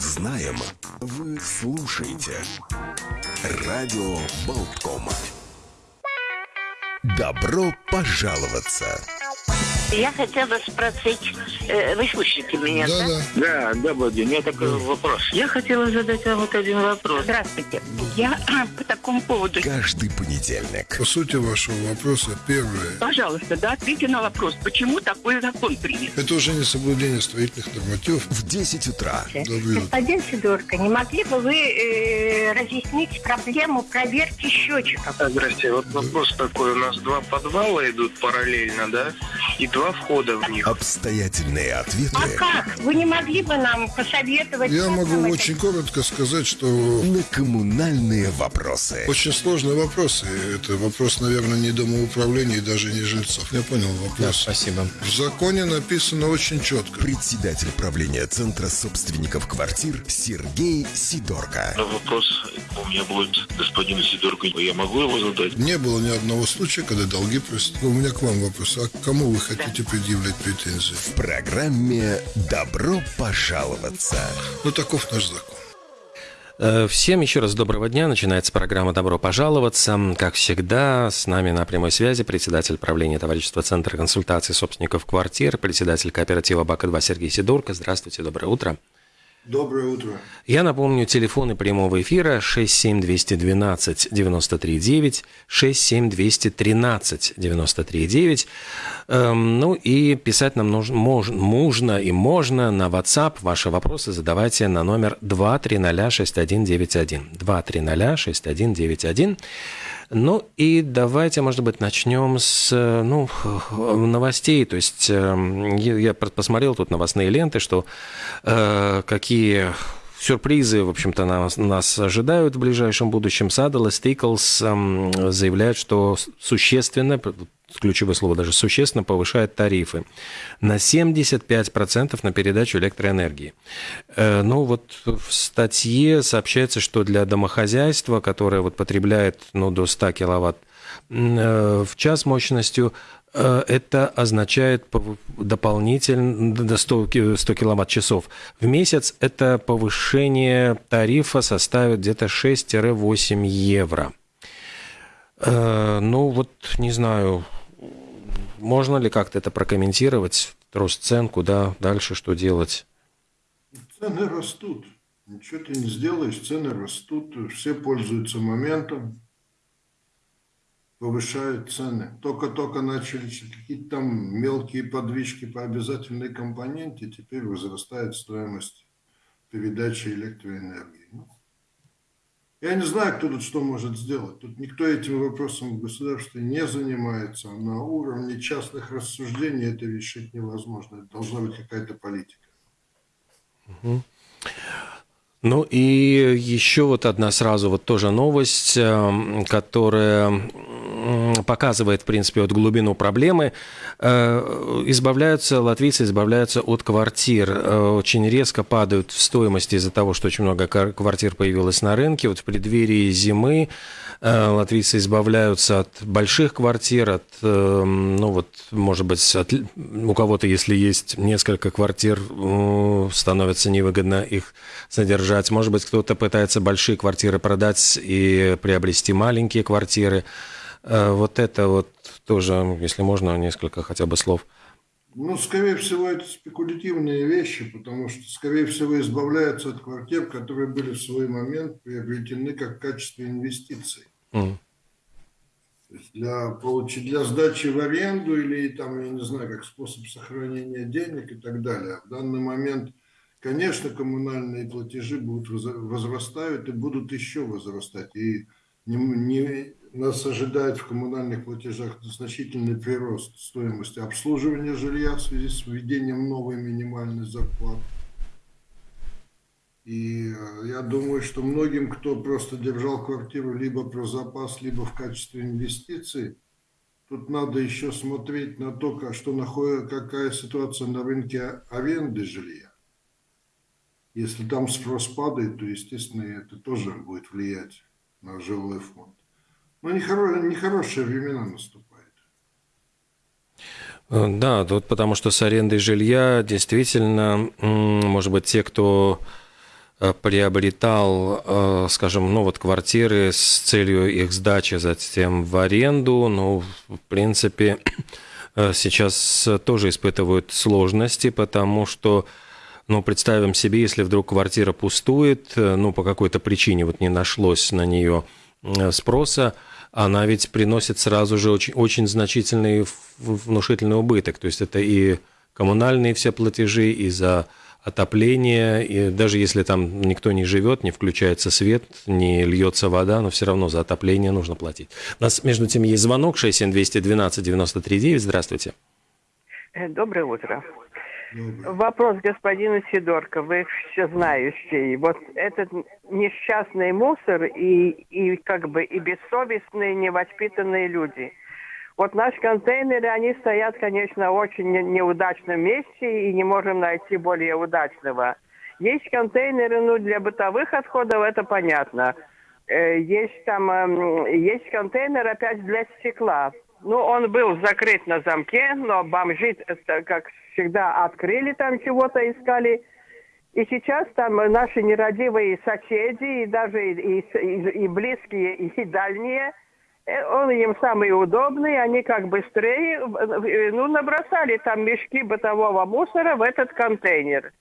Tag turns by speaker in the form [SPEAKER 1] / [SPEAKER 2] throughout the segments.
[SPEAKER 1] знаем, вы слушаете. Радио Болткома. Добро пожаловаться!
[SPEAKER 2] Я хотела спросить, э, вы слышите меня, да?
[SPEAKER 3] Да,
[SPEAKER 4] Да, добрый день. У меня такой вопрос.
[SPEAKER 2] Я хотела задать вам вот один вопрос. Здравствуйте. Я по такому поводу...
[SPEAKER 1] Каждый понедельник.
[SPEAKER 3] По сути вашего вопроса, первое.
[SPEAKER 2] Пожалуйста, да, ответьте на вопрос, почему такой закон принят?
[SPEAKER 3] Это уже не соблюдение строительных нормативов.
[SPEAKER 1] В 10 утра.
[SPEAKER 5] Господин Сидорко, не могли бы вы э, разъяснить проблему проверки счетчиков?
[SPEAKER 4] Здрасте. Вот вопрос такой. У нас два подвала идут параллельно, да? И два входа в них.
[SPEAKER 1] Обстоятельные ответы
[SPEAKER 5] А как? Вы не могли бы нам посоветовать?
[SPEAKER 3] Я могу
[SPEAKER 5] это
[SPEAKER 3] очень коротко сказать, что
[SPEAKER 1] на коммунальные вопросы.
[SPEAKER 3] очень сложные вопросы. Это вопрос, наверное, не домоуправления и даже не жильцов. Я понял вопрос.
[SPEAKER 6] Спасибо.
[SPEAKER 3] В законе написано очень четко.
[SPEAKER 1] Председатель правления Центра собственников квартир Сергей Сидорко.
[SPEAKER 7] Но вопрос у меня будет господину Сидорку. Я могу его задать?
[SPEAKER 3] Не было ни одного случая, когда долги просят. У меня к вам вопрос. А к кому вы хотите предъявлять претензии?
[SPEAKER 1] В программе «Добро пожаловаться».
[SPEAKER 3] Ну, таков наш закон.
[SPEAKER 6] Э, Всем еще раз доброго дня. Начинается программа «Добро пожаловаться». Как всегда, с нами на прямой связи председатель правления товарищества Центра консультации собственников квартир, председатель кооператива БАКа-2 Сергей Сидорко. Здравствуйте, доброе утро.
[SPEAKER 3] Доброе утро.
[SPEAKER 6] Я напомню, телефоны прямого эфира 67212 93 9, 67213 93 9. Эм, ну и писать нам нужно, мож- можно и можно на WhatsApp. Ваши вопросы задавайте на номер 2306191. 2306191. Ну и давайте, может быть, начнем с э, ну, новостей. То есть э, я я посмотрел тут новостные ленты, что э, какие сюрпризы, в общем-то, нас, нас ожидают в ближайшем будущем. Саддл и Стиклс эм, заявляют, что существенно, ключевое слово даже существенно, повышает тарифы на 75% на передачу электроэнергии. Э, Ну вот в статье сообщается, что для домохозяйства, которое вот потребляет ну, до 100 киловатт в час мощностью, э, это означает дополнительно до 100, ки- 100 киловатт-часов в месяц. Это повышение тарифа составит где-то 6-8 евро. Э, Ну вот, не знаю, можно ли как-то это прокомментировать? Рост цен, куда дальше, что делать?
[SPEAKER 3] Цены растут. Ничего ты не сделаешь, цены растут. Все пользуются моментом, повышают цены. Только-только начали какие-то там мелкие подвижки по обязательной компоненте, теперь возрастает стоимость передачи электроэнергии. Ну, я не знаю, кто тут что может сделать. Тут никто этим вопросом в государстве не занимается. На уровне частных рассуждений это решить невозможно. Это должна быть какая-то политика.
[SPEAKER 6] Ну и еще вот одна сразу вот тоже новость, эм, которая показывает, в принципе, вот глубину проблемы. Э, Избавляются, латвийцы избавляются от квартир. Э, Очень резко падают в стоимости из-за того, что очень много квартир появилось на рынке. Вот в преддверии зимы э, латвийцы избавляются от больших квартир, от, ну вот, может быть, от у кого-то, если есть несколько квартир, становится невыгодно их содержать. Может быть, кто-то пытается большие квартиры продать и приобрести маленькие квартиры. Э, Вот это вот тоже, если можно, несколько хотя бы слов.
[SPEAKER 3] Ну, скорее всего, это спекулятивные вещи, потому что, скорее всего, избавляются от квартир, которые были в свой момент приобретены как в качестве инвестиций. Есть для, получи- для сдачи в аренду или, там, я не знаю, как способ сохранения денег и так далее. В данный момент, конечно, коммунальные платежи будут возра- возрастают и будут еще возрастать. И не, не- нас ожидает в коммунальных платежах значительный прирост стоимости обслуживания жилья в связи с введением новой минимальной зарплаты. И э, я думаю, что многим, кто просто держал квартиру либо про запас, либо в качестве инвестиций, тут надо еще смотреть на то, что находит, какая ситуация на рынке аренды жилья. Если там спрос падает, то, естественно, это тоже будет влиять на жилой фонд. Но нехоро- нехорошие времена наступают.
[SPEAKER 6] Э, Да, тут потому что с арендой жилья действительно, может быть, те, кто э, приобретал, э, скажем, ну вот квартиры с целью их сдачи затем в аренду, ну, в принципе, сейчас тоже испытывают сложности, потому что ну, представим себе, если вдруг квартира пустует, ну, по какой-то причине вот не нашлось на нее спроса, она ведь приносит сразу же очень, очень значительный внушительный убыток. То есть это и коммунальные все платежи, и за отопление, и даже если там никто не живет, не включается свет, не льется вода, но все равно за отопление нужно платить. У нас, между тем, есть звонок 67212 93 Здравствуйте.
[SPEAKER 8] Э, доброе утро. Вопрос господину Сидорко, вы все знающий. Вот этот несчастный мусор и, и как бы и бессовестные, невоспитанные люди. Вот наши контейнеры, они стоят, конечно, в очень неудачном месте и не можем найти более удачного. Есть контейнеры, ну, для бытовых отходов, это понятно. Э, есть там, эм, есть контейнер опять для стекла. Ну, он был закрыт на замке, но бомжи, как всегда, открыли там чего-то, искали. И сейчас там наши нерадивые соседи, и даже и, и, и близкие, и дальние, э, он им самый удобный, они как быстрее, ну, набросали там мешки бытового мусора в этот контейнер.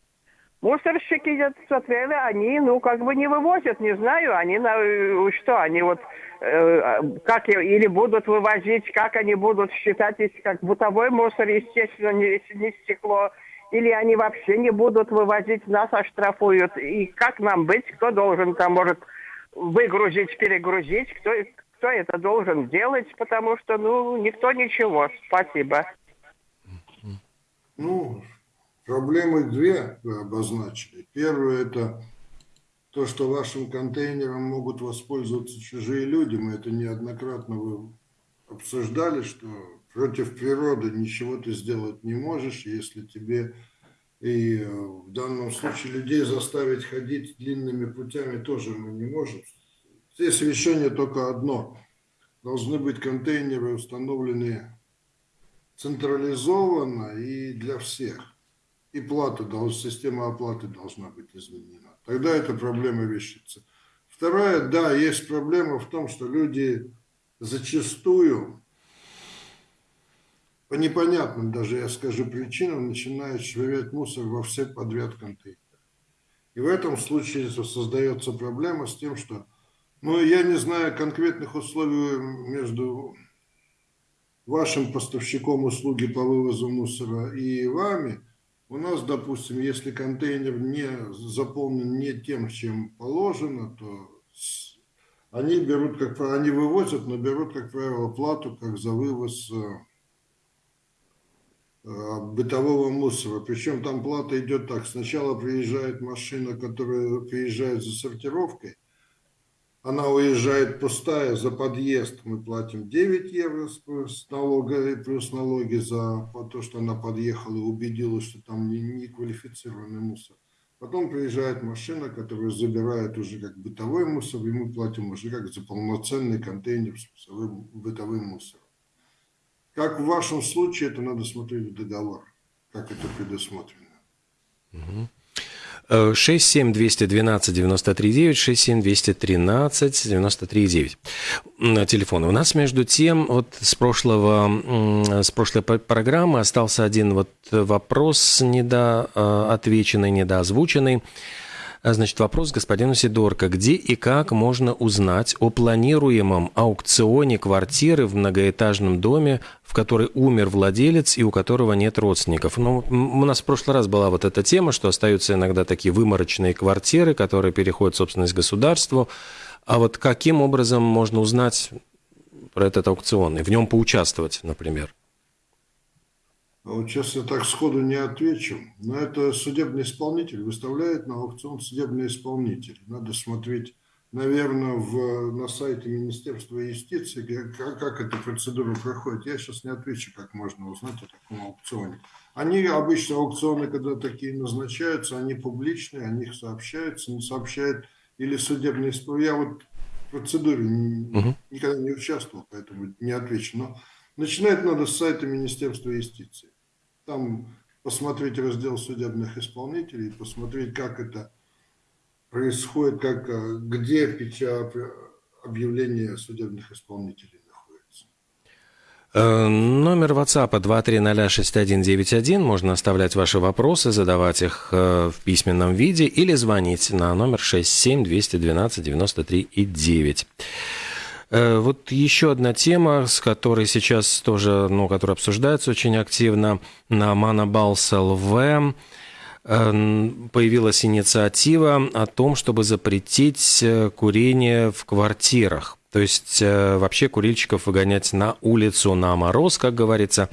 [SPEAKER 8] Мусорщики смотрели, они, ну, как бы не вывозят, не знаю, они на э, что, они вот э, как или будут вывозить, как они будут считать, если как бытовой мусор, естественно, не, не стекло, или они вообще не будут вывозить, нас оштрафуют. И как нам быть, кто должен там, может, выгрузить, перегрузить, кто, кто это должен делать, потому что, ну, никто ничего. Спасибо.
[SPEAKER 3] Ну, Проблемы две вы обозначили. Первое – это то, что вашим контейнером могут воспользоваться чужие люди. Мы это неоднократно вы обсуждали, что против природы ничего ты сделать не можешь, если тебе и э, в данном случае людей заставить ходить длинными путями тоже мы не можем. Здесь решение только одно. Должны быть контейнеры установлены централизованно и для всех и плата, система оплаты должна быть изменена. Тогда эта проблема вещится. Вторая, да, есть проблема в том, что люди зачастую по непонятным даже, я скажу, причинам начинают швырять мусор во все подряд контейнеры. И в этом случае создается проблема с тем, что, ну, я не знаю конкретных условий между вашим поставщиком услуги по вывозу мусора и вами – у нас, допустим, если контейнер не заполнен не тем, чем положено, то они берут, как они вывозят, но берут, как правило, плату как за вывоз э, э, бытового мусора. Причем там плата идет так. Сначала приезжает машина, которая приезжает за сортировкой, она уезжает пустая за подъезд, мы платим 9 евро с налога, плюс налоги за то, что она подъехала и убедилась, что там не, не квалифицированный мусор. Потом приезжает машина, которая забирает уже как бытовой мусор, и мы платим уже как за полноценный контейнер с бытовым мусором. Как в вашем случае, это надо смотреть в договор, как это предусмотрено.
[SPEAKER 6] Угу. 67212 93 67213 93 телефоны. У нас между тем вот с прошлого с прошлой программы остался один вот вопрос недоотвеченный, недоозвученный. А, значит, вопрос господину Сидорко. Где и как можно узнать о планируемом аукционе квартиры в многоэтажном доме, в которой умер владелец и у которого нет родственников? Ну, у нас в прошлый раз была вот эта тема, что остаются иногда такие выморочные квартиры, которые переходят в собственность государству. А вот каким образом можно узнать про этот аукцион и в нем поучаствовать, например?
[SPEAKER 3] А вот сейчас я так сходу не отвечу, но это судебный исполнитель выставляет на аукцион судебный исполнитель. Надо смотреть, наверное, в, на сайте Министерства юстиции, как, как эта процедура проходит. Я сейчас не отвечу, как можно узнать о таком аукционе. Они обычно аукционы, когда такие назначаются, они публичные, о них сообщаются, не сообщают или судебный исполнитель. Я вот в процедуре угу. никогда не участвовал, поэтому не отвечу. Но начинать надо с сайта Министерства юстиции. Там посмотреть раздел судебных исполнителей, посмотреть, как это происходит, как, э, где печать объявления судебных исполнителей.
[SPEAKER 6] Э, номер WhatsApp 2306191. Можно оставлять ваши вопросы, задавать их э, в письменном виде или звонить на номер 67 212 93 и 9. Вот еще одна тема, с которой сейчас тоже, ну, которая обсуждается очень активно на Манабалс ЛВ. Эм, появилась инициатива о том, чтобы запретить э, курение в квартирах. То есть э, вообще курильщиков выгонять на улицу на мороз, как говорится.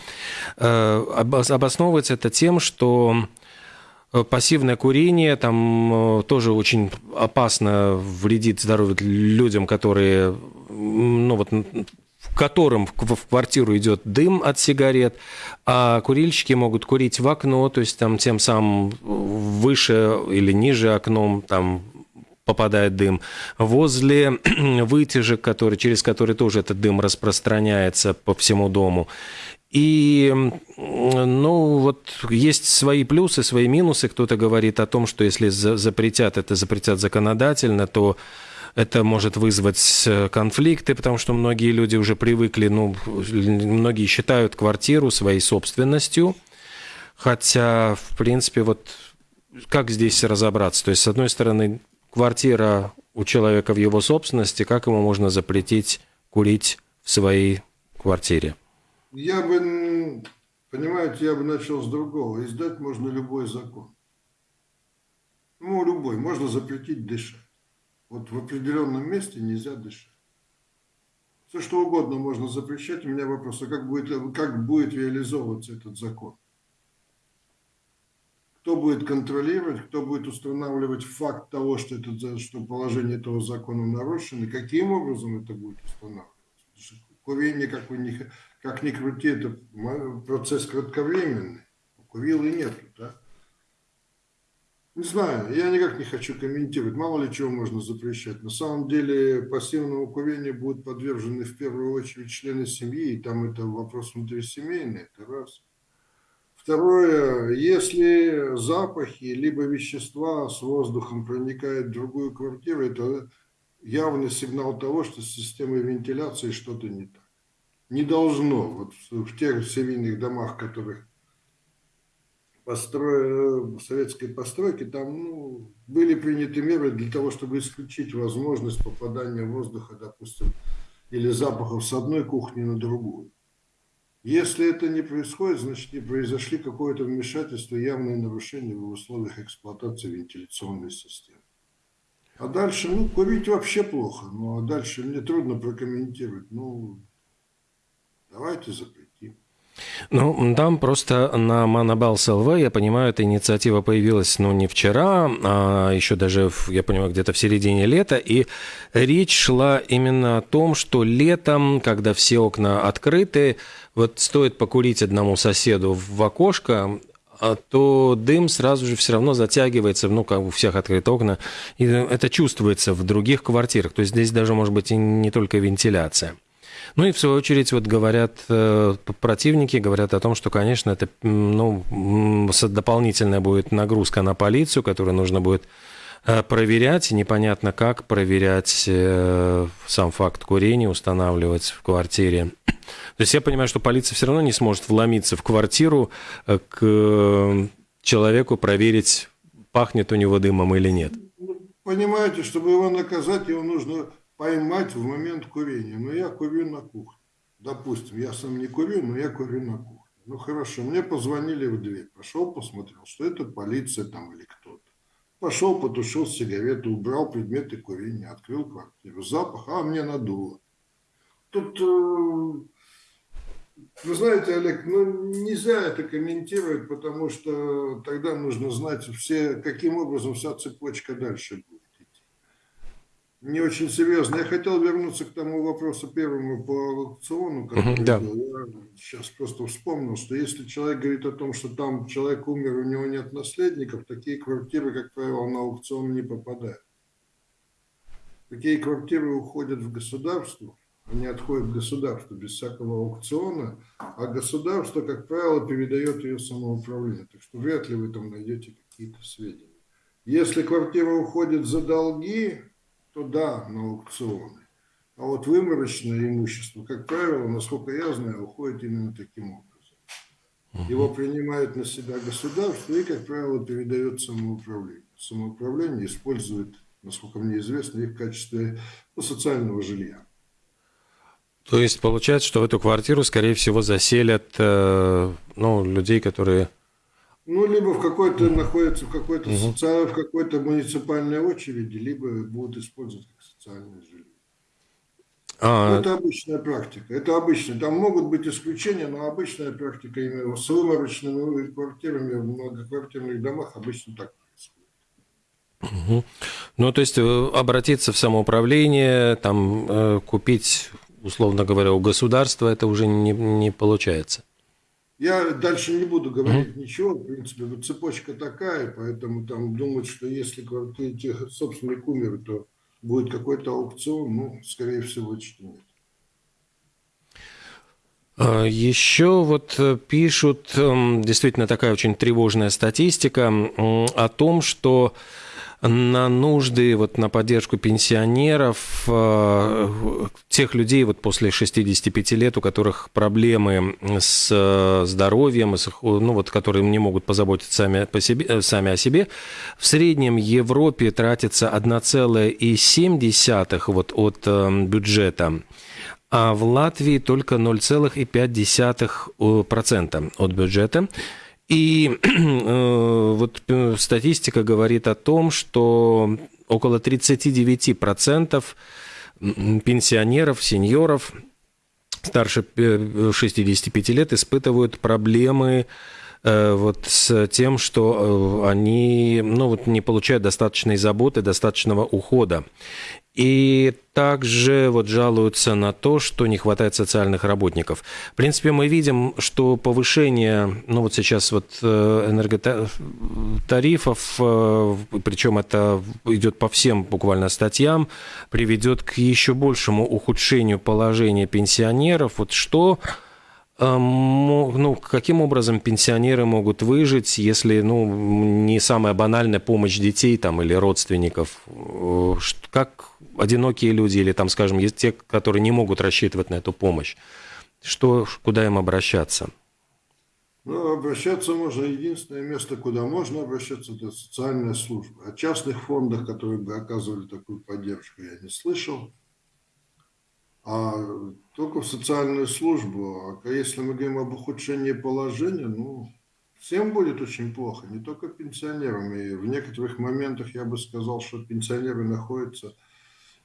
[SPEAKER 6] Э, обосновывается это тем, что пассивное курение там тоже очень опасно вредит здоровью людям, которые ну, вот, которым в квартиру идет дым от сигарет, а курильщики могут курить в окно, то есть там тем самым выше или ниже окном там попадает дым, возле вытяжек, который, через которые тоже этот дым распространяется по всему дому. И, ну, вот есть свои плюсы, свои минусы. Кто-то говорит о том, что если запретят это, запретят законодательно, то это может вызвать э, конфликты, потому что многие люди уже привыкли, ну, многие считают квартиру своей собственностью, хотя, в принципе, вот как здесь разобраться? То есть, с одной стороны, квартира у человека в его собственности, как ему можно запретить курить в своей квартире?
[SPEAKER 3] Я бы, понимаете, я бы начал с другого. Издать можно любой закон. Ну, любой. Можно запретить дышать. Вот в определенном месте нельзя дышать. Все что угодно можно запрещать. У меня вопрос, а как будет, как будет реализовываться этот закон? Кто будет контролировать, кто будет устанавливать факт того, что, это, что положение этого закона нарушено, и каким образом это будет устанавливаться? Курение, как, вы как ни крути, это процесс кратковременный. Курил и нету, да? Не знаю, я никак не хочу комментировать, мало ли чего можно запрещать. На самом деле пассивному курению будут подвержены в первую очередь члены семьи, и там это вопрос внутрисемейный, это раз. Второе, если запахи либо вещества с воздухом проникают в другую квартиру, это явный сигнал того, что с системой вентиляции что-то не так. Не должно. Вот в тех серийных домах, которых постро... советской постройки, там ну, были приняты меры для того, чтобы исключить возможность попадания воздуха, допустим, или запахов с одной кухни на другую. Если это не происходит, значит не произошли какое-то вмешательство, явное нарушение в условиях эксплуатации вентиляционной системы. А дальше, ну, курить вообще плохо, ну, а дальше мне трудно прокомментировать. Ну, давайте запретим.
[SPEAKER 6] Ну, там просто на Манабалс ЛВ, я понимаю, эта инициатива появилась, ну, не вчера, а еще даже, я понимаю, где-то в середине лета, и речь шла именно о том, что летом, когда все окна открыты, вот стоит покурить одному соседу в окошко, а то дым сразу же все равно затягивается, ну, как у всех открыты окна, и это чувствуется в других квартирах. То есть здесь даже может быть и не только вентиляция. Ну и в свою очередь вот говорят э, противники, говорят о том, что, конечно, это ну, дополнительная будет нагрузка на полицию, которую нужно будет э, проверять, непонятно как проверять э, сам факт курения, устанавливать в квартире. То есть я понимаю, что полиция все равно не сможет вломиться в квартиру к человеку, проверить, пахнет у него дымом или нет.
[SPEAKER 3] Понимаете, чтобы его наказать, его нужно поймать в момент курения. Но я курю на кухне. Допустим, я сам не курю, но я курю на кухне. Ну хорошо, мне позвонили в дверь. Пошел, посмотрел, что это полиция там или кто-то. Пошел, потушил сигарету, убрал предметы курения, открыл квартиру. Запах, а мне надуло. Тут, э, вы знаете, Олег, ну нельзя это комментировать, потому что тогда нужно знать все, каким образом вся цепочка дальше будет не очень серьезно. Я хотел вернуться к тому вопросу первому по аукциону, который да. Я сейчас просто вспомнил, что если человек говорит о том, что там человек умер, у него нет наследников, такие квартиры, как правило, на аукцион не попадают. Такие квартиры уходят в государство, они отходят в государство без всякого аукциона, а государство, как правило, передает ее самоуправление. Так что вряд ли вы там найдете какие-то сведения. Если квартира уходит за долги, то да, на аукционы. А вот выморочное имущество, как правило, насколько я знаю, уходит именно таким образом. Его принимает на себя государство и, как правило, передает самоуправлению. Самоуправление использует, насколько мне известно, их в качестве ну, социального жилья.
[SPEAKER 6] То есть получается, что в эту квартиру, скорее всего, заселят э, ну, людей, которые...
[SPEAKER 3] Ну, либо в какой-то находятся в какой-то угу. социальной, в какой-то муниципальной очереди, либо будут использовать как социальное жилье. А... Это обычная практика. Это обычно. Там могут быть исключения, но обычная практика именно с выморочными квартирами в многоквартирных домах обычно так происходит.
[SPEAKER 6] Угу. Ну, то есть э, обратиться в самоуправление, там э, купить, условно говоря, у государства, это уже не, не получается.
[SPEAKER 3] Я дальше не буду говорить mm ничего, в принципе, вот цепочка такая, поэтому там думать, что если собственник умер, то будет какой-то аукцион, ну, скорее всего, что нет.
[SPEAKER 6] А, Еще вот э, пишут, эм, действительно такая очень тревожная статистика о том, что на нужды, вот на поддержку пенсионеров, э, тех людей вот после 65 лет, у которых проблемы с э, здоровьем, ну вот, которые не могут позаботиться сами, по себе, э, сами о себе, в среднем Европе тратится 1,7 вот от бюджета, а в Латвии только 0,5% от бюджета. И э, вот э, статистика говорит о том, что около 39% пенсионеров, сеньоров старше 65 лет испытывают проблемы Э, вот с тем, что э, они ну, вот не получают достаточной заботы, достаточного ухода. И также вот жалуются на то, что не хватает социальных работников. В принципе, мы видим, что повышение, ну вот сейчас вот э, энерготарифов, причем это идет по всем буквально статьям, приведет к еще большему ухудшению положения пенсионеров. Вот что ну, каким образом пенсионеры могут выжить, если ну, не самая банальная помощь детей там, или родственников? Э, как одинокие люди или, там, скажем, есть те, которые не могут рассчитывать на эту помощь? Что, куда им обращаться?
[SPEAKER 3] Ну, обращаться можно, единственное место, куда можно обращаться, это социальная служба. О частных фондах, которые бы оказывали такую поддержку, я не слышал. А только в социальную службу. А если мы говорим об ухудшении положения, ну, всем будет очень плохо, не только пенсионерам. И в некоторых моментах я бы сказал, что пенсионеры находятся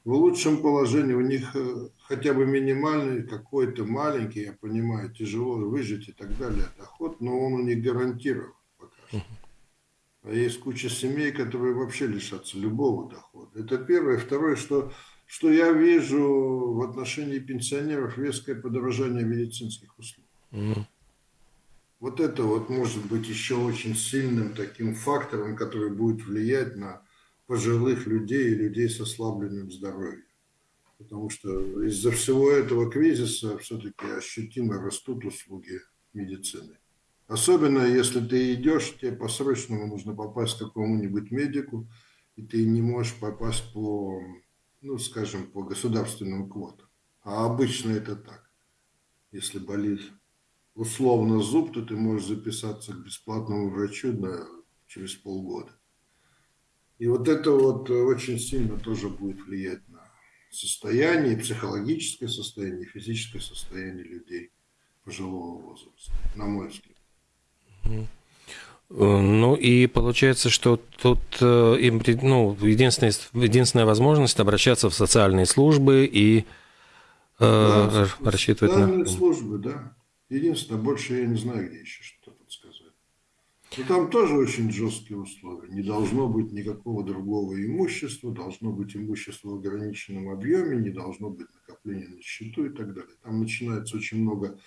[SPEAKER 3] в лучшем положении, у них э, хотя бы минимальный какой-то маленький, я понимаю, тяжело выжить и так далее, доход, но он у них гарантирован пока что. А есть куча семей, которые вообще лишатся любого дохода. Это первое. Второе, что что я вижу в отношении пенсионеров резкое подорожание медицинских услуг. Mm. Вот это вот может быть еще очень сильным таким фактором, который будет влиять на пожилых людей и людей с ослабленным здоровьем. Потому что из-за всего этого кризиса все-таки ощутимо растут услуги медицины. Особенно если ты идешь, тебе по-срочному нужно попасть к какому-нибудь медику, и ты не можешь попасть по ну, скажем, по государственным квотам. А обычно это так. Если болит условно зуб, то ты можешь записаться к бесплатному врачу на, через полгода. И вот это вот очень сильно тоже будет влиять на состояние, психологическое состояние, физическое состояние людей пожилого возраста, на мой взгляд.
[SPEAKER 6] Ну и получается, что тут э, им, ну, единственная, единственная возможность обращаться в социальные службы и
[SPEAKER 3] э, да, рассчитывать социальные на... службы, да. Единственное, больше я не знаю, где еще что. Но там тоже очень жесткие условия. Не должно быть никакого другого имущества, должно быть имущество в ограниченном объеме, не должно быть накопления на счету и так далее. Там начинается очень много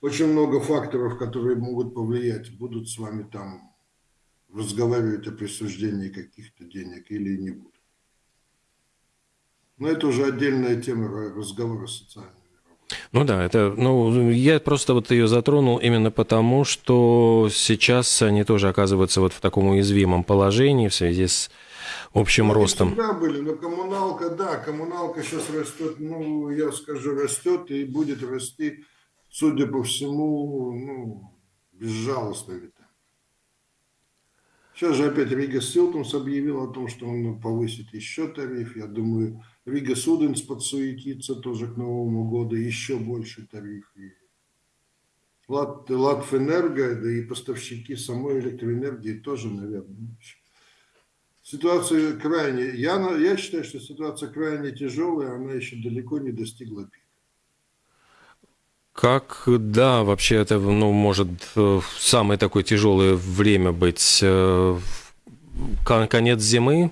[SPEAKER 3] очень много факторов, которые могут повлиять, будут с вами там разговаривать о присуждении каких-то денег или не будут. Но это уже отдельная тема разговора с социальными работниками.
[SPEAKER 6] Ну да, это, ну, я просто вот ее затронул именно потому, что сейчас они тоже оказываются вот в таком уязвимом положении в связи с общим
[SPEAKER 3] ну,
[SPEAKER 6] ростом.
[SPEAKER 3] Всегда были, но коммуналка, да, коммуналка сейчас растет, ну, я скажу, растет и будет расти, судя по всему, ну, безжалостными Сейчас же опять Рига Силтумс объявил о том, что он повысит еще тариф. Я думаю, Рига Суденс подсуетится тоже к Новому году, еще больше тариф. И Лат, Латвэнерго, да и поставщики самой электроэнергии тоже, наверное. Ситуация крайне, я, я считаю, что ситуация крайне тяжелая, она еще далеко не достигла пика.
[SPEAKER 6] Как, да, вообще это, ну, может э, самое такое тяжелое время быть э, конец зимы?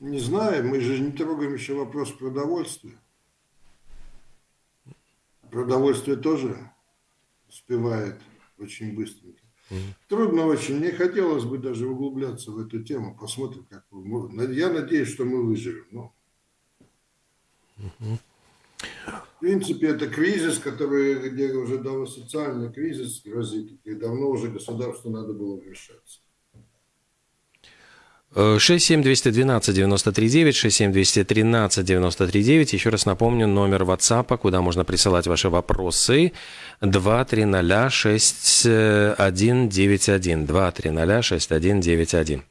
[SPEAKER 3] Не знаю, мы же не трогаем еще вопрос продовольствия. Продовольствие тоже успевает очень быстренько. Трудно очень. Не хотелось бы даже углубляться в эту тему. Посмотрим, как мы. Я надеюсь, что мы выживем. Но... В принципе, это кризис, который, где уже давно социальный кризис грозит, и давно уже государству надо было вмешаться.
[SPEAKER 6] 67212-93-9, 67213-93-9. Еще раз напомню, номер WhatsApp, куда можно присылать ваши вопросы. 2306191. 2306191.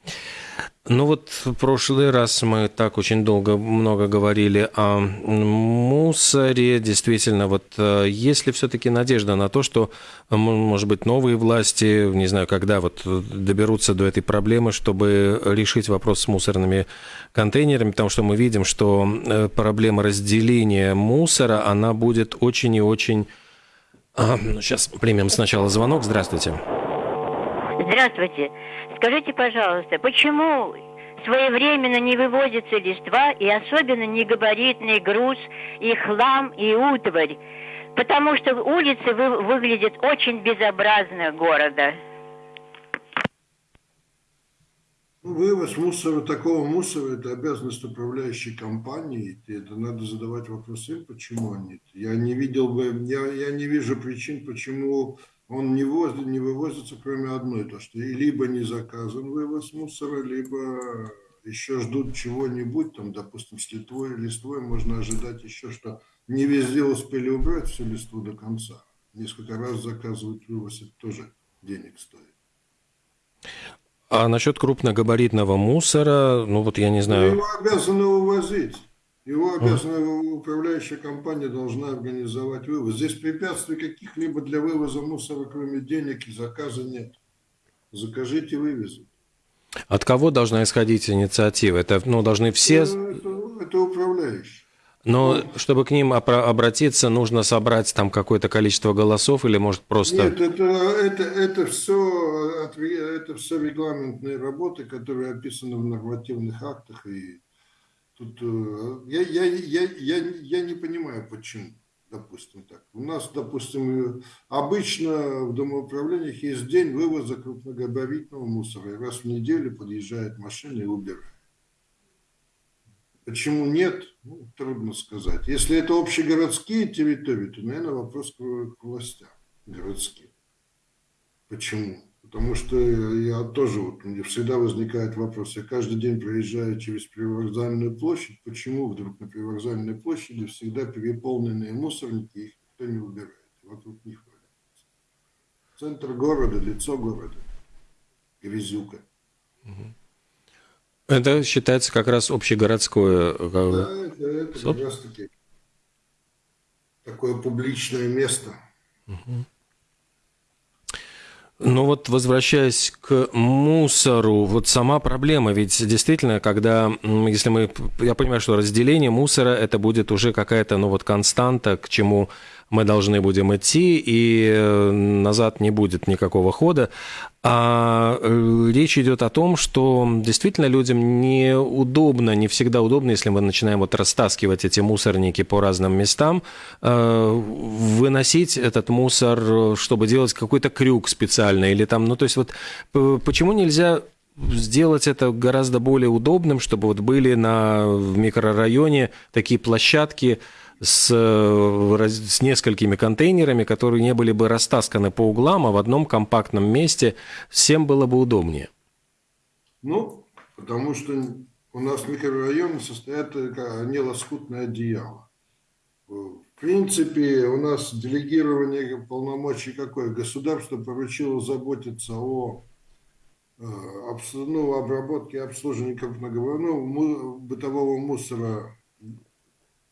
[SPEAKER 6] Ну вот в прошлый раз мы так очень долго много говорили о мусоре. Действительно, вот э, есть ли все-таки надежда на то, что, может быть, новые власти, не знаю, когда вот доберутся до этой проблемы, чтобы решить вопрос с мусорными контейнерами, потому что мы видим, что э, проблема разделения мусора, она будет очень и очень... А, ну, сейчас примем сначала звонок. Здравствуйте.
[SPEAKER 9] Здравствуйте. Скажите, пожалуйста, почему своевременно не вывозится листва и особенно негабаритный груз и хлам и утварь? Потому что улицы вы, выглядят очень безобразно города.
[SPEAKER 3] Ну, вывоз мусора, такого мусора, это обязанность управляющей компании. И это надо задавать вопросы, почему они. Я не видел бы, я, я не вижу причин, почему он не, воз, не вывозится, кроме одной, то что либо не заказан вывоз мусора, либо еще ждут чего-нибудь, там, допустим, с листвой, листвой можно ожидать еще, что не везде успели убрать всю листву до конца. Несколько раз заказывать вывоз, это тоже денег стоит.
[SPEAKER 6] А насчет крупногабаритного мусора, ну вот я не знаю...
[SPEAKER 3] Его обязаны увозить. Его обязана управляющая компания должна организовать вывоз. Здесь препятствий каких-либо для вывоза мусора, кроме денег и заказа нет. Закажите, вывезут.
[SPEAKER 6] От кого должна исходить инициатива? Это ну, должны все...
[SPEAKER 3] Это, это, это управляющие.
[SPEAKER 6] Но чтобы к ним обратиться, нужно собрать там какое-то количество голосов или может просто...
[SPEAKER 3] Нет, это, это, это, все, это все регламентные работы, которые описаны в нормативных актах и Тут э, я, я, я, я, я не понимаю, почему, допустим, так. У нас, допустим, обычно в домоуправлениях есть день вывоза крупногабаритного мусора. И раз в неделю подъезжает машина и убирает. Почему нет, ну, трудно сказать. Если это общегородские территории, то, наверное, вопрос к властям городским. Почему? Потому что я тоже, вот, мне всегда возникает вопрос, я каждый день проезжаю через привокзальную площадь, почему вдруг на привокзальной площади всегда переполненные мусорники, их никто не убирает, вокруг них валяется. Центр города, лицо города, грязюка.
[SPEAKER 6] Это считается как раз общегородское... Э,
[SPEAKER 3] да, это, это как раз таки такое публичное место. Угу.
[SPEAKER 6] Ну вот возвращаясь к мусору, вот сама проблема, ведь действительно, когда, если мы, я понимаю, что разделение мусора, это будет уже какая-то, ну вот константа, к чему мы должны будем идти, и э, назад не будет никакого хода. А э, речь идет о том, что действительно людям неудобно, не всегда удобно, если мы начинаем вот растаскивать эти мусорники по разным местам, э, выносить этот мусор, чтобы делать какой-то крюк специальный или там, ну то есть вот почему нельзя сделать это гораздо более удобным, чтобы вот были на, в микрорайоне такие площадки, с, с несколькими контейнерами, которые не были бы растасканы по углам, а в одном компактном месте всем было бы удобнее?
[SPEAKER 3] Ну, потому что у нас микрорайоны состоят, они лоскутное одеяло. В принципе, у нас делегирование полномочий какое? Государство поручило заботиться о э, ну, обработке и обслуживании ну, бытового мусора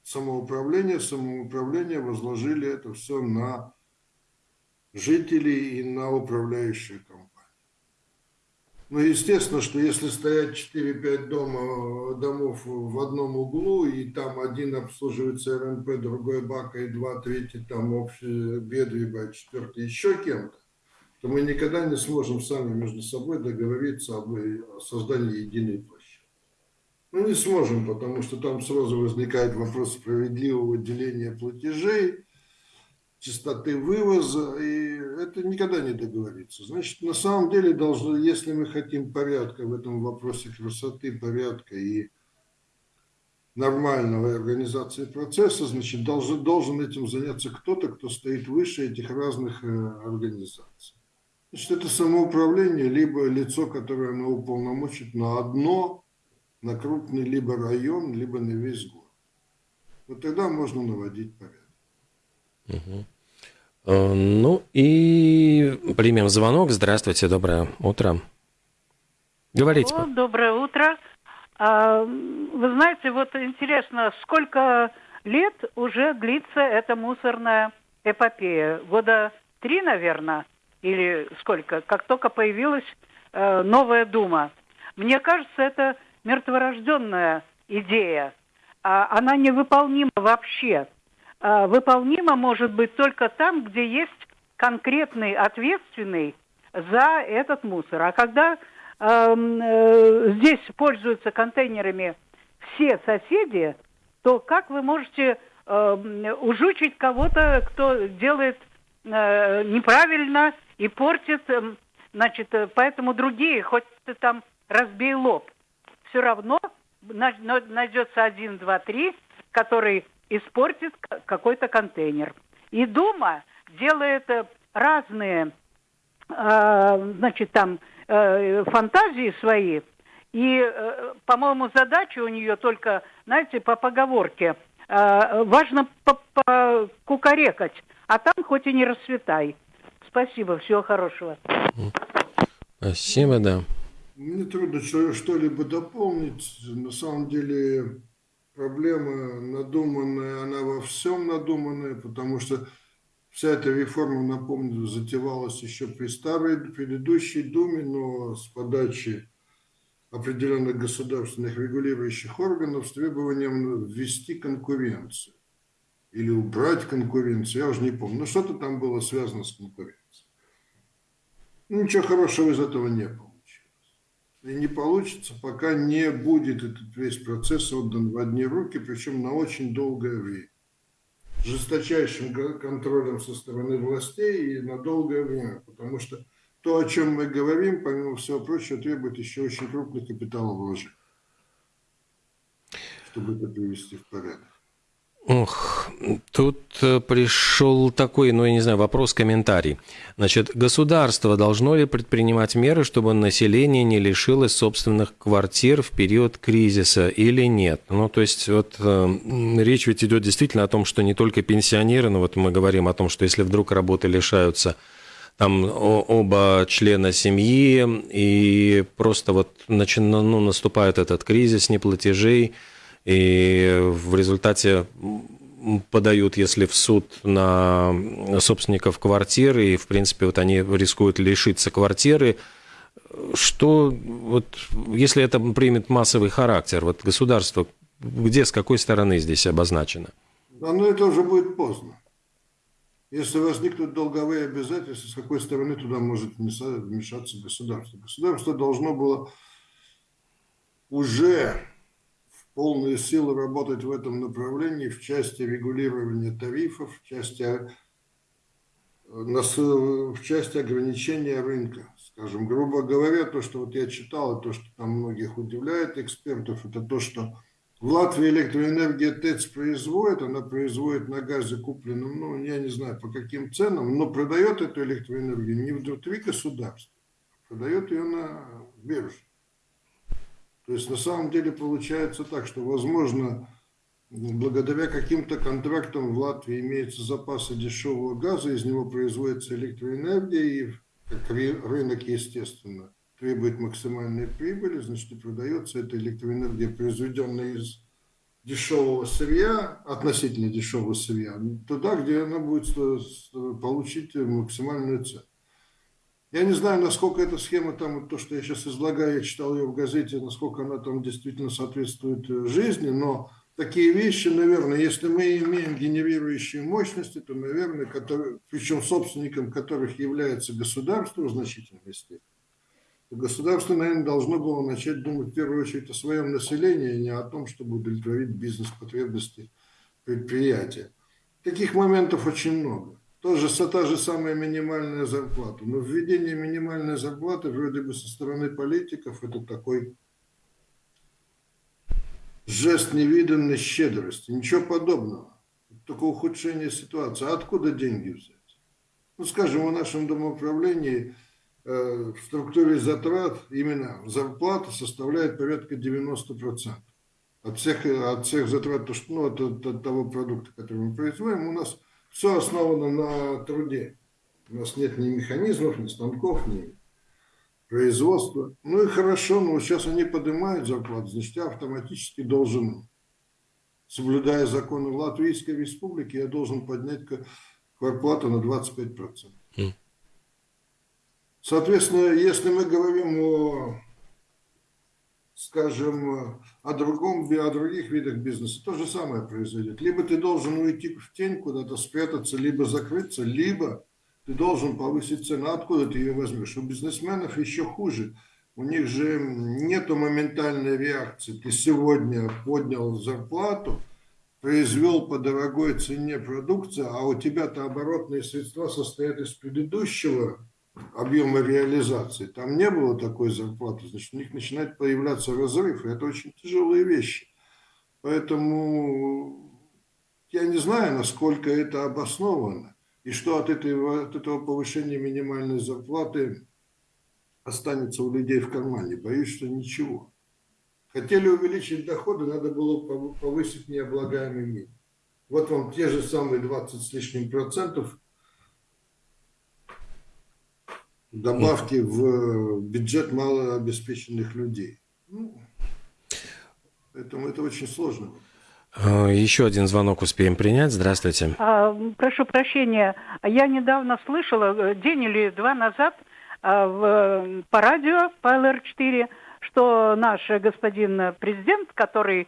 [SPEAKER 3] самоуправления. Самоуправление возложили это все на жителей и на управляющую компанию. Ну, естественно, что если стоять 4-5 дома, домов в одном углу, и там один обслуживается РНП, другой БАКа, и два, третий там общий Бедвиба, четвертый еще кем-то, то мы никогда не сможем сами между собой договориться об создании единой. Ну, не сможем, потому что там сразу возникает вопрос справедливого деления платежей, частоты вывоза, и это никогда не договориться. Значит, на самом деле, должно, если мы хотим порядка в этом вопросе красоты, порядка и нормального организации процесса, значит, должен, должен этим заняться кто-то, кто стоит выше этих разных э, организаций. Значит, это самоуправление, либо лицо, которое оно уполномочит на одно, на крупный либо район, либо на весь город. Вот тогда можно наводить порядок.
[SPEAKER 6] Угу. Ну и примем звонок. Здравствуйте, доброе утро. Говорите.
[SPEAKER 10] Алло, доброе утро. А, вы знаете, вот интересно, сколько лет уже длится эта мусорная эпопея? Года три, наверное, или сколько? Как только появилась э, новая дума. Мне кажется, это мертворожденная идея. А она невыполнима вообще. А, выполнима может быть только там, где есть конкретный ответственный за этот мусор. А когда э, здесь пользуются контейнерами все соседи, то как вы можете э, ужучить кого-то, кто делает э, неправильно и портит, э, значит, поэтому другие, хоть ты там разбей лоб, все равно найдется один, два, три, который испортит какой-то контейнер. И Дума делает э, разные, э, значит, там э, фантазии свои. И, по-моему, задача у нее только, знаете, по поговорке, важно кукарекать, а там хоть и не расцветай. Спасибо, всего хорошего.
[SPEAKER 6] Спасибо, да.
[SPEAKER 3] Мне трудно что-либо дополнить. На самом деле проблема надуманная, она во всем надуманная, потому что вся эта реформа, напомню, затевалась еще при старой предыдущей Думе, но с подачи определенных государственных регулирующих органов с требованием ввести конкуренцию или убрать конкуренцию, я уже не помню, но что-то там было связано с конкуренцией. Ничего хорошего из этого не было и не получится, пока не будет этот весь процесс отдан в одни руки, причем на очень долгое время. Жесточайшим контролем со стороны властей и на долгое время, потому что то, о чем мы говорим, помимо всего прочего, требует еще очень крупных капиталовложений, чтобы это привести в порядок.
[SPEAKER 6] Ох, тут э, пришел такой, ну, я не знаю, вопрос-комментарий. Значит, государство должно ли предпринимать меры, чтобы население не лишилось собственных квартир в период кризиса или нет? Ну, то есть, вот э, речь ведь идет действительно о том, что не только пенсионеры, но вот мы говорим о том, что если вдруг работы лишаются там оба члена семьи, и просто вот начи, ну, наступает этот кризис неплатежей, и в результате подают, если в суд на собственников квартиры, и, в принципе, вот они рискуют лишиться квартиры, что вот, если это примет массовый характер, вот государство, где, с какой стороны здесь обозначено?
[SPEAKER 3] Да, ну это уже будет поздно. Если возникнут долговые обязательства, с какой стороны туда может вмешаться государство? Государство должно было уже полные силы работать в этом направлении в части регулирования тарифов, в части, в части ограничения рынка. Скажем, грубо говоря, то, что вот я читал, и то, что там многих удивляет экспертов, это то, что В Латвии электроэнергия ТЭЦ производит, она производит на газе купленном, ну, я не знаю по каким ценам, но продает эту электроэнергию не внутри государства, продает ее на бирже. То есть на самом деле получается так, что возможно благодаря каким-то контрактам в Латвии имеются запасы дешевого газа, из него производится электроэнергия, и как рынок, естественно, требует максимальной прибыли, значит, и продается эта электроэнергия, произведенная из дешевого сырья, относительно дешевого сырья, туда, где она будет получить максимальную цену. Я не знаю, насколько эта схема, там, то, что я сейчас излагаю, я читал ее в газете, насколько она там действительно соответствует э, жизни, но такие вещи, наверное, если мы имеем генерирующие мощности, то, наверное, которые, причем собственником которых является государство в значительной степени, государство, наверное, должно было начать думать в первую очередь о своем населении, а не о том, чтобы удовлетворить бизнес-потребности предприятия. Таких моментов очень много. Тоже та же самая минимальная зарплата. Но введение минимальной зарплаты вроде бы со стороны политиков это такой жест невиданной щедрости. Ничего подобного. Только ухудшение ситуации. А откуда деньги взять? Ну, скажем, в нашем домоуправлении э, в структуре затрат именно зарплата составляет порядка 90%. От всех, от всех затрат, ну, от, от того продукта, который мы производим, у нас все основано на труде. У нас нет ни механизмов, ни станков, ни производства. Ну и хорошо, но сейчас они поднимают зарплату, значит, я автоматически должен, соблюдая законы Латвийской Республики, я должен поднять зарплату на 25%. Mm. Соответственно, если мы говорим о скажем, о другом, о других видах бизнеса, то же самое произойдет. Либо ты должен уйти в тень, куда-то спрятаться, либо закрыться, либо ты должен повысить цену. Откуда ты ее возьмешь? У бизнесменов еще хуже. У них же нет моментальной реакции. Ты сегодня поднял зарплату, произвел по дорогой цене продукцию, а у тебя-то оборотные средства состоят из предыдущего объема реализации, там не было такой зарплаты, значит, у них начинает появляться разрыв, и это очень тяжелые вещи. Поэтому я не знаю, насколько это обосновано, и что от этого, от этого повышения минимальной зарплаты останется у людей в кармане. Боюсь, что ничего. Хотели увеличить доходы, надо было повысить необлагаемый минимум. Вот вам те же самые 20 с лишним процентов – добавки в бюджет малообеспеченных людей. Ну, поэтому это очень сложно.
[SPEAKER 6] А, еще один звонок успеем принять. Здравствуйте.
[SPEAKER 10] А, прошу прощения. Я недавно слышала, э, день или два назад, а, в, по радио, по ЛР-4, что наш господин президент, который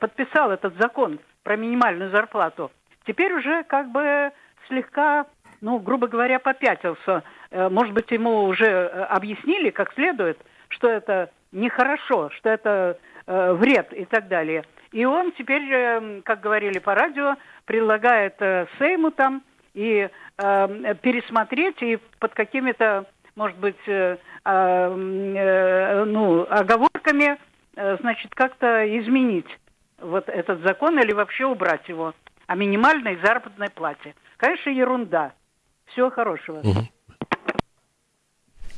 [SPEAKER 10] подписал этот закон про минимальную зарплату, теперь уже как бы слегка, ну, грубо говоря, попятился Э, может быть, ему уже э, объяснили как следует, что это нехорошо, что это э, вред и так далее. И он теперь, как говорили по радио, предлагает Сейму там и пересмотреть и под какими-то, может быть, а, ну, оговорками, значит, как-то изменить вот этот закон или вообще убрать его о минимальной заработной плате. Конечно, ерунда. Всего хорошего. Угу.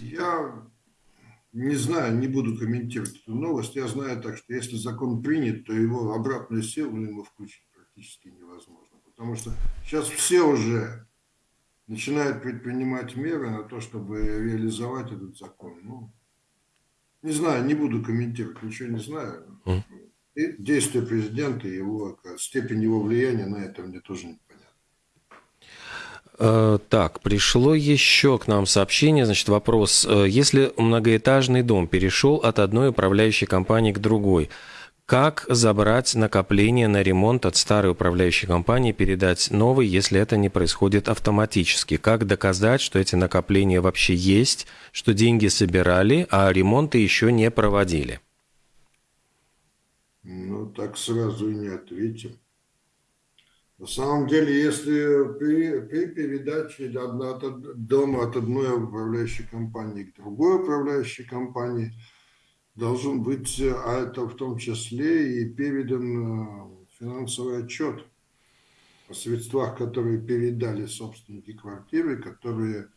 [SPEAKER 3] Я не знаю, не буду комментировать эту новость. Я знаю так, что если закон принят, то его обратную силу ему включить практически невозможно. Потому что сейчас все уже начинают предпринимать меры на то, чтобы реализовать этот закон. Ну, не знаю, не буду комментировать, ничего не знаю. И действия президента, его, степень его влияния на это мне тоже не
[SPEAKER 6] так, пришло еще к нам сообщение, значит, вопрос. Э, если многоэтажный дом перешел от одной управляющей компании к другой, как забрать накопление на ремонт от старой управляющей компании, передать новой, если это не происходит автоматически? Как доказать, что эти накопления вообще есть, что деньги собирали, а ремонты еще не проводили?
[SPEAKER 3] Ну, так сразу и не ответим. На самом деле, если при, при передаче от, от дома от одной управляющей компании к другой управляющей компании, должен быть, а это в том числе и передан финансовый отчет о средствах, которые передали собственники квартиры, которые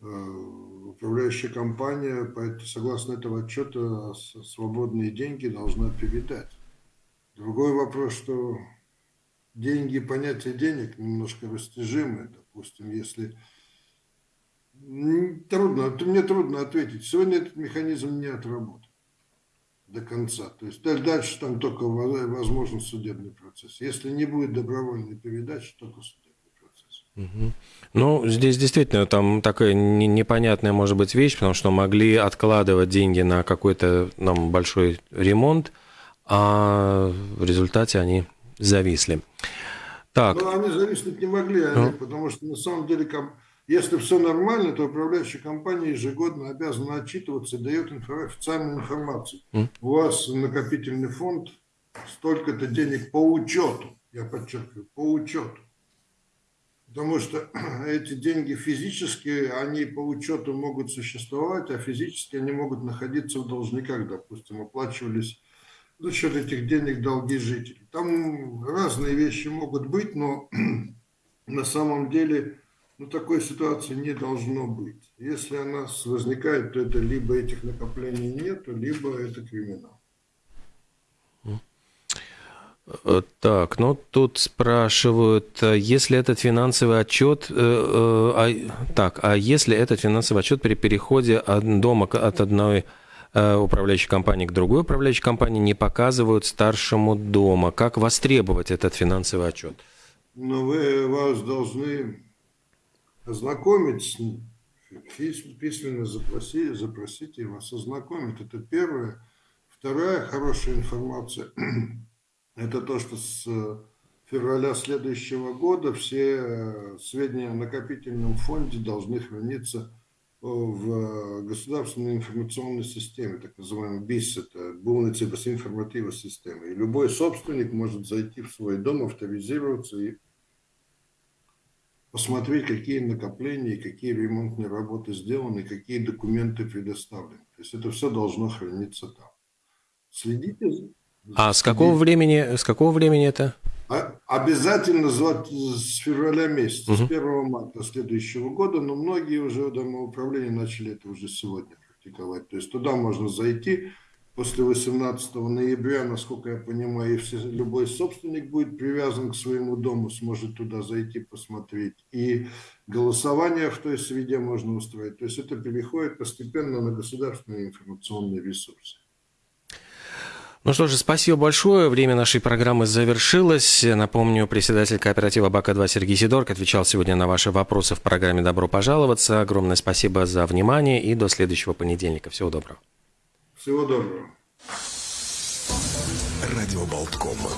[SPEAKER 3] управляющая компания, согласно этого отчета, свободные деньги должна передать. Другой вопрос, что деньги, понятие денег немножко растяжимое. Допустим, если... Трудно, мне трудно ответить. Сегодня этот механизм не отработан до конца. То есть дальше там только возможен судебный процесс. Если не будет добровольной передачи, только судебный.
[SPEAKER 6] Угу. Ну, здесь действительно там такая непонятная может быть вещь, потому что могли откладывать деньги на какой-то нам большой ремонт, а в результате они зависли.
[SPEAKER 3] Так. Ну, они зависнуть не могли, они, ну. потому что на самом деле, если все нормально, то управляющая компания ежегодно обязана отчитываться и дает инфо, официальную информацию. Mm. У вас накопительный фонд столько-то денег по учету, я подчеркиваю, по учету. Потому что эти деньги физически, они по учету могут существовать, а физически они могут находиться в должниках, допустим, оплачивались за счет этих денег долги жителей. Там разные вещи могут быть, но на самом деле ну, такой ситуации не должно быть. Если она возникает, то это либо этих накоплений нет, либо это криминал.
[SPEAKER 6] Э, так, ну тут спрашивают, э, если этот финансовый отчет, э, э, а, так, а если этот финансовый отчет при переходе от дома от одной управляющей компании к другой управляющей компании не показывают старшему дома. Как востребовать этот финансовый отчет?
[SPEAKER 3] Ну, вы вас должны ознакомить с ним, письменно запросить и вас ознакомить. Это первое. Вторая хорошая информация – это то, что с февраля следующего года все сведения о накопительном фонде должны храниться в государственной информационной системе, так называемый БИС, это Булница информативная система. И любой собственник может зайти в свой дом, авторизироваться и посмотреть, какие накопления, какие ремонтные работы сделаны, какие документы предоставлены. То есть это все должно храниться там.
[SPEAKER 6] Следите. А с какого времени, с какого времени это?
[SPEAKER 3] Обязательно с февраля месяца, угу. с 1 марта следующего года, но многие уже домоуправления начали это уже сегодня практиковать. То есть туда можно зайти после 18 ноября, насколько я понимаю, и все, любой собственник будет привязан к своему дому, сможет туда зайти, посмотреть. И голосование в той среде можно устроить. То есть это переходит постепенно на государственные информационные ресурсы.
[SPEAKER 6] Ну что же, спасибо большое. Время нашей программы завершилось. Напомню, председатель кооператива БАКа-2 Сергей Сидорк отвечал сегодня на ваши вопросы в программе «Добро пожаловаться». Огромное спасибо за внимание и до следующего понедельника. Всего доброго.
[SPEAKER 3] Всего доброго.
[SPEAKER 1] Радио Болткома.